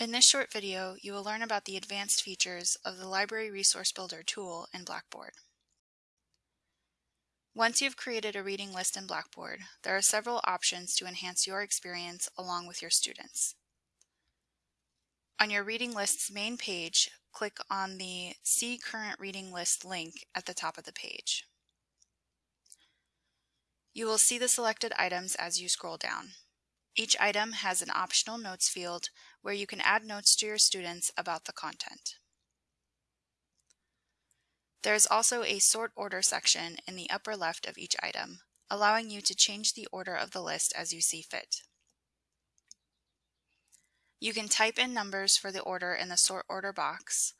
In this short video, you will learn about the advanced features of the Library Resource Builder tool in Blackboard. Once you've created a reading list in Blackboard, there are several options to enhance your experience along with your students. On your reading list's main page, click on the See Current Reading List link at the top of the page. You will see the selected items as you scroll down. Each item has an optional notes field where you can add notes to your students about the content. There is also a sort order section in the upper left of each item, allowing you to change the order of the list as you see fit. You can type in numbers for the order in the sort order box,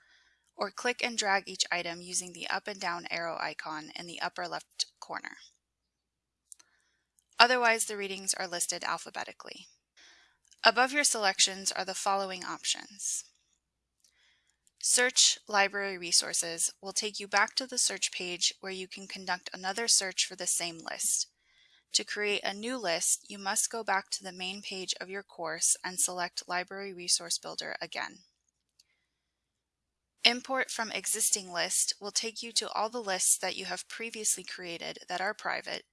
or click and drag each item using the up and down arrow icon in the upper left corner. Otherwise, the readings are listed alphabetically. Above your selections are the following options. Search Library Resources will take you back to the search page where you can conduct another search for the same list. To create a new list, you must go back to the main page of your course and select Library Resource Builder again. Import from existing list will take you to all the lists that you have previously created that are private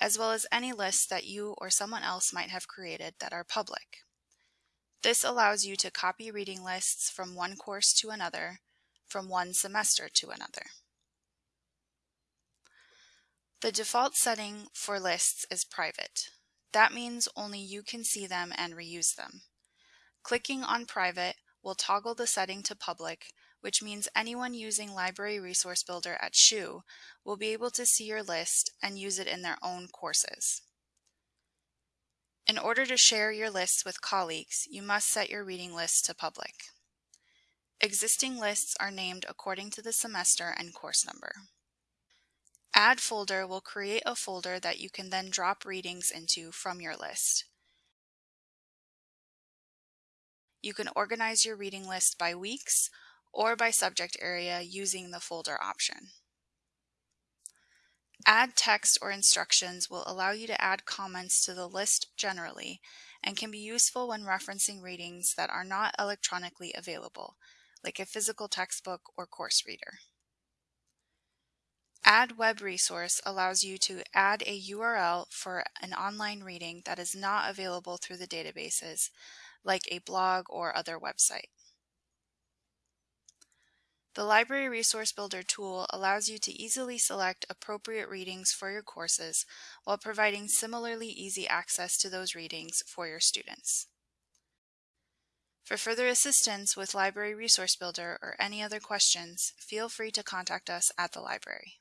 as well as any lists that you or someone else might have created that are public. This allows you to copy reading lists from one course to another, from one semester to another. The default setting for lists is private. That means only you can see them and reuse them. Clicking on private will toggle the setting to public which means anyone using Library Resource Builder at SHU will be able to see your list and use it in their own courses. In order to share your lists with colleagues, you must set your reading list to public. Existing lists are named according to the semester and course number. Add folder will create a folder that you can then drop readings into from your list. You can organize your reading list by weeks or by subject area using the folder option. Add text or instructions will allow you to add comments to the list generally and can be useful when referencing readings that are not electronically available, like a physical textbook or course reader. Add Web Resource allows you to add a URL for an online reading that is not available through the databases, like a blog or other website. The Library Resource Builder tool allows you to easily select appropriate readings for your courses while providing similarly easy access to those readings for your students. For further assistance with Library Resource Builder or any other questions, feel free to contact us at the library.